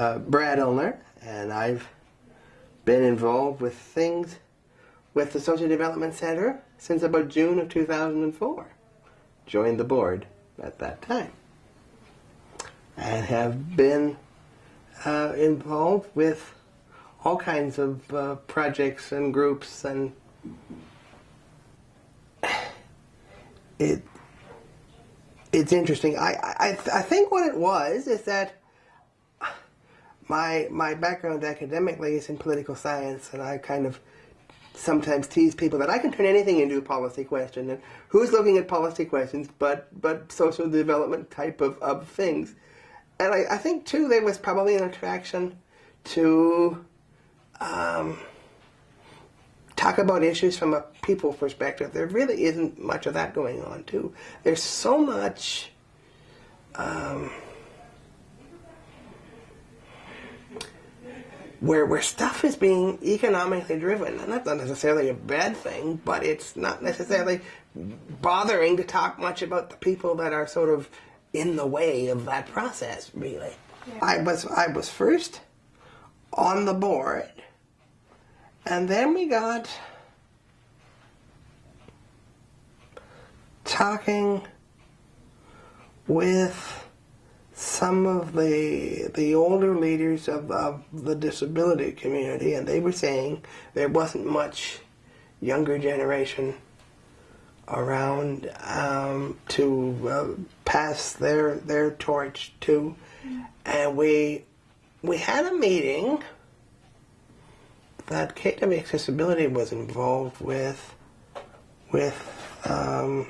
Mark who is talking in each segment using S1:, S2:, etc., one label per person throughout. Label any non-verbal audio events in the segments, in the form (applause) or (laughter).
S1: uh, Brad Ulner, and I've been involved with things with the Social Development Center since about June of 2004. Joined the board at that time. And have been uh, involved with all kinds of uh, projects and groups and (sighs) it it's interesting. I, I I think what it was is that my my background academically is in political science, and I kind of sometimes tease people that I can turn anything into a policy question. And who's looking at policy questions but but social development type of, of things? And I, I think too there was probably an attraction to um, talk about issues from a people perspective. There really isn't much of that going on too. There's so much um, where where stuff is being economically driven, and that's not necessarily a bad thing, but it's not necessarily bothering to talk much about the people that are sort of in the way of that process. Really, yeah. I was I was first on the board, and then we got talking with some of the the older leaders of, of the disability community, and they were saying there wasn't much younger generation around um, to uh, pass their their torch to, and we we had a meeting that KW Accessibility was involved with with um,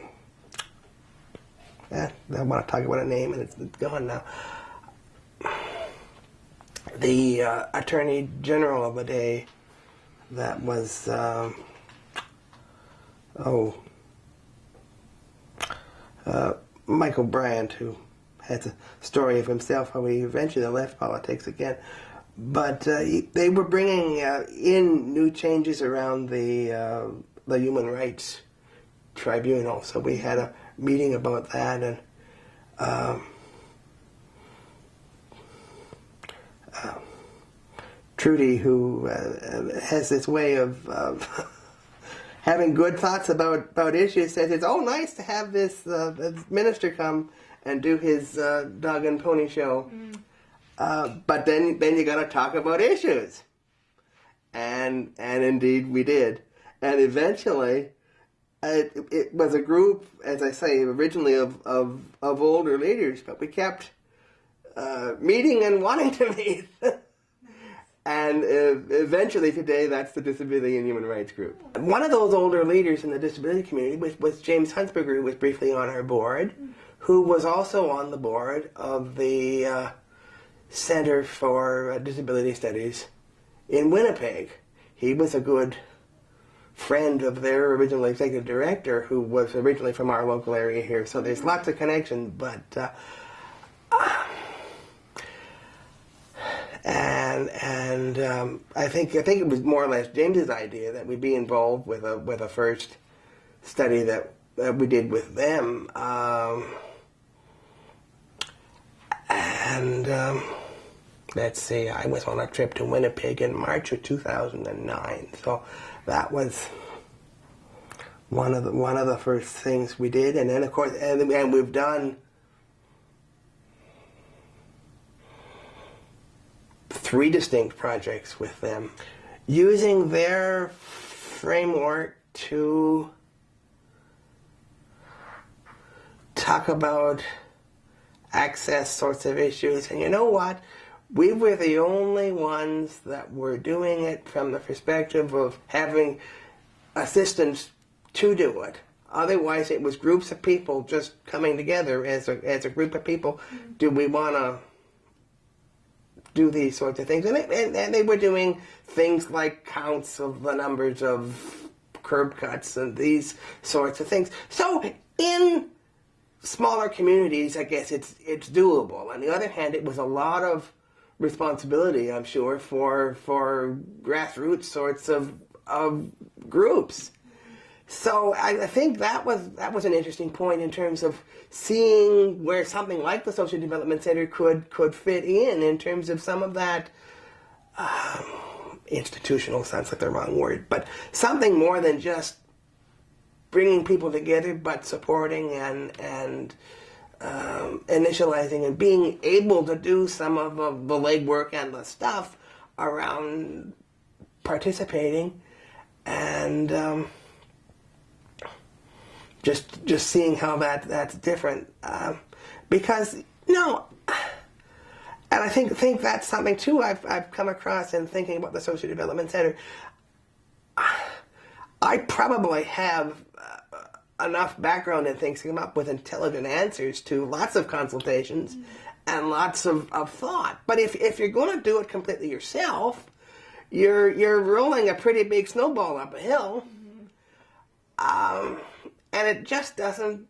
S1: eh, I want to talk about a name and it's, it's gone now. The uh, Attorney General of the day that was, um, oh, uh, Michael Bryant, who has a story of himself how he eventually left politics again. But uh, they were bringing uh, in new changes around the uh, the human rights tribunal. So we had a meeting about that, and um, uh, Trudy, who uh, has this way of, of (laughs) having good thoughts about, about issues, says it's oh nice to have this, uh, this minister come and do his uh, dog and pony show, mm. Uh, but then then you got to talk about issues, and and indeed we did, and eventually it, it was a group, as I say, originally of, of, of older leaders, but we kept uh, meeting and wanting to (laughs) meet. and uh, eventually today that's the Disability and Human Rights Group. One of those older leaders in the disability community was, was James Huntsberger, who was briefly on our board, who was also on the board of the uh, Center for Disability Studies in Winnipeg. He was a good friend of their original executive director who was originally from our local area here. So there's lots of connection, but uh, (sighs) and and um, I think I think it was more or less James's idea that we'd be involved with a with a first study that, that we did with them, um, and. Um, let's see, I was on a trip to Winnipeg in March of 2009. So that was one of the one of the first things we did, and then of course, and, and we've done three distinct projects with them, using their framework to talk about access sorts of issues. And you know what? We were the only ones that were doing it from the perspective of having assistance to do it. Otherwise, it was groups of people just coming together as a, as a group of people. Mm-hmm. Do we want to do these sorts of things? And, it, and, and, they were doing things like counts of the numbers of curb cuts and these sorts of things. So in smaller communities, I guess it's it's doable. On the other hand, it was a lot of responsibility, I'm sure, for for grassroots sorts of of groups. so I, I think that was that was an interesting point in terms of seeing where something like the Social Development Center could could fit in in terms of some of that um, institutional sounds like the wrong word, but something more than just bringing people together, but supporting and and um, initializing and being able to do some of the, legwork and the stuff around participating and um, just just seeing how that that's different. Um, because you know and I think think that's something too I've, I've come across in thinking about the social development center. I probably have uh, enough background in things to come up with intelligent answers to lots of consultations mm-hmm. and lots of, of thought but if, if you're going to do it completely yourself you're you're rolling a pretty big snowball up a hill mm-hmm. um, and it just doesn't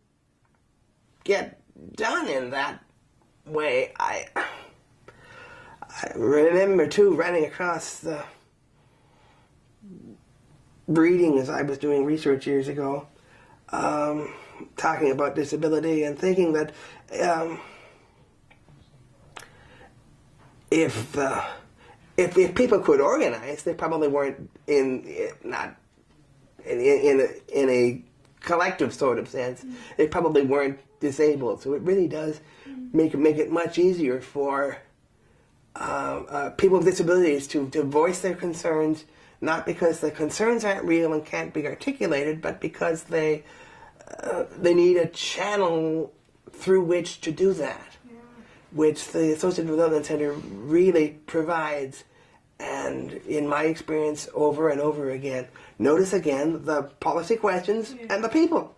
S1: get done in that way. I I remember too running across the reading as I was doing research years ago, um, talking about disability and thinking that um, if, uh, if if people could organize, they probably weren't in not in in a, in a collective sort of sense, mm. they probably weren't disabled. So it really does mm. make make it much easier for uh, uh, people with disabilities to, to voice their concerns, not because the concerns aren't real and can't be articulated, but because they uh, they need a channel through which to do that, yeah. which the Associative Development Center really provides. And in my experience, over and over again, Notice again the policy questions yeah. and the people.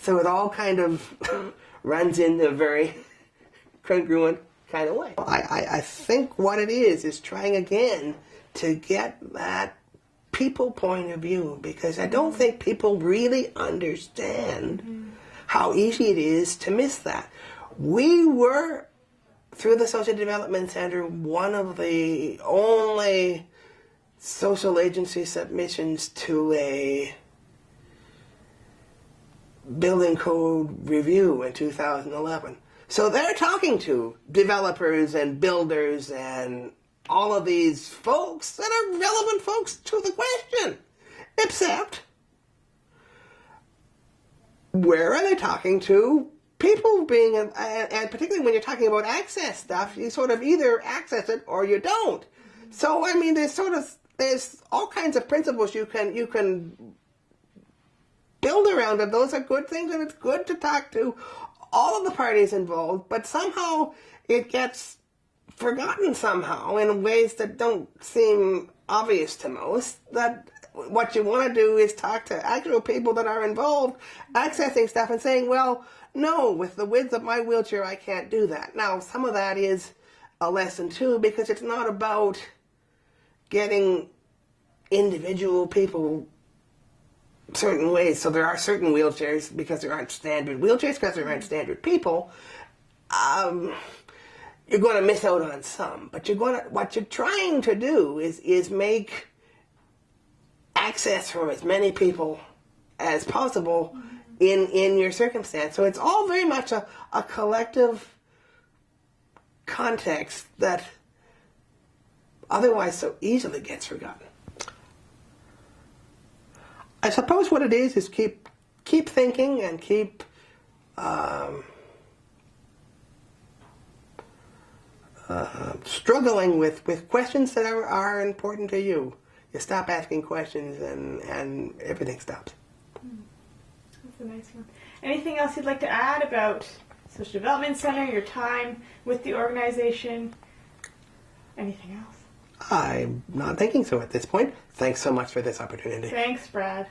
S1: So it all kind of (laughs) runs in a very (laughs) congruent kind of way. I, I, I think what it is is trying again to get that people point of view because I don't think people really understand mm how easy it is to miss that. We were, through the Social Development Center, one of the only social agency submissions to a building code review in 2011. So they're talking to developers and builders and all of these folks that are relevant folks to the question. Except, where are they talking to people being, and particularly when you're talking about access stuff, you sort of either access it or you don't. So, I mean, there's sort of there's all kinds of principles you can you can build around and those are good things and it's good to talk to all of the parties involved but somehow it gets forgotten somehow in ways that don't seem obvious to most that what you want to do is talk to actual people that are involved accessing stuff and saying well no with the width of my wheelchair I can't do that now some of that is a lesson too because it's not about getting individual people certain ways. So there are certain wheelchairs because there aren't standard wheelchairs because there aren't standard people. Um, you're going to miss out on some, but you're going to what you're trying to do is is make access for as many people as possible in in your circumstance. So it's all very much a, a collective context that otherwise so easily gets forgotten. I suppose what it is is keep keep thinking and keep um, uh, struggling with, with questions that are, are important to you. You stop asking questions and, and everything stops.
S2: That's a nice one. Anything else you'd like to add about Social Development Center, your time with the organization? Anything else?
S1: I'm not thinking so at this point. Thanks so much for this opportunity.
S2: Thanks, Brad.